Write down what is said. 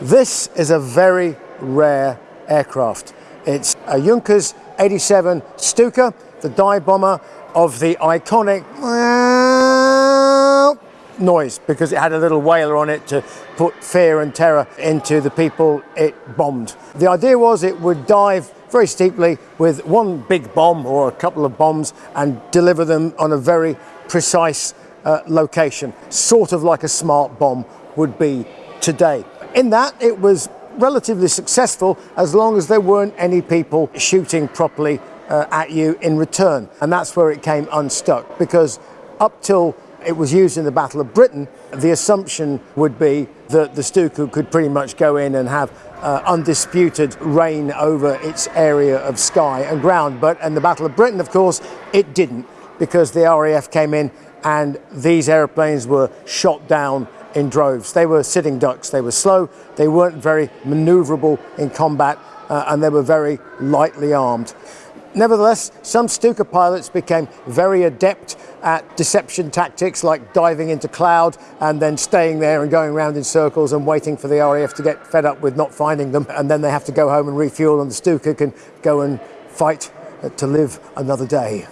This is a very rare aircraft. It's a Junkers 87 Stuka, the dive bomber of the iconic noise because it had a little wailer on it to put fear and terror into the people it bombed. The idea was it would dive very steeply with one big bomb or a couple of bombs and deliver them on a very precise uh, location, sort of like a smart bomb would be today. In that, it was relatively successful as long as there weren't any people shooting properly uh, at you in return. And that's where it came unstuck because up till it was used in the Battle of Britain, the assumption would be that the Stuka could pretty much go in and have uh, undisputed reign over its area of sky and ground. But in the Battle of Britain, of course, it didn't because the RAF came in and these airplanes were shot down in droves. They were sitting ducks, they were slow, they weren't very maneuverable in combat, uh, and they were very lightly armed. Nevertheless, some Stuka pilots became very adept at deception tactics like diving into cloud and then staying there and going around in circles and waiting for the RAF to get fed up with not finding them and then they have to go home and refuel and the Stuka can go and fight to live another day.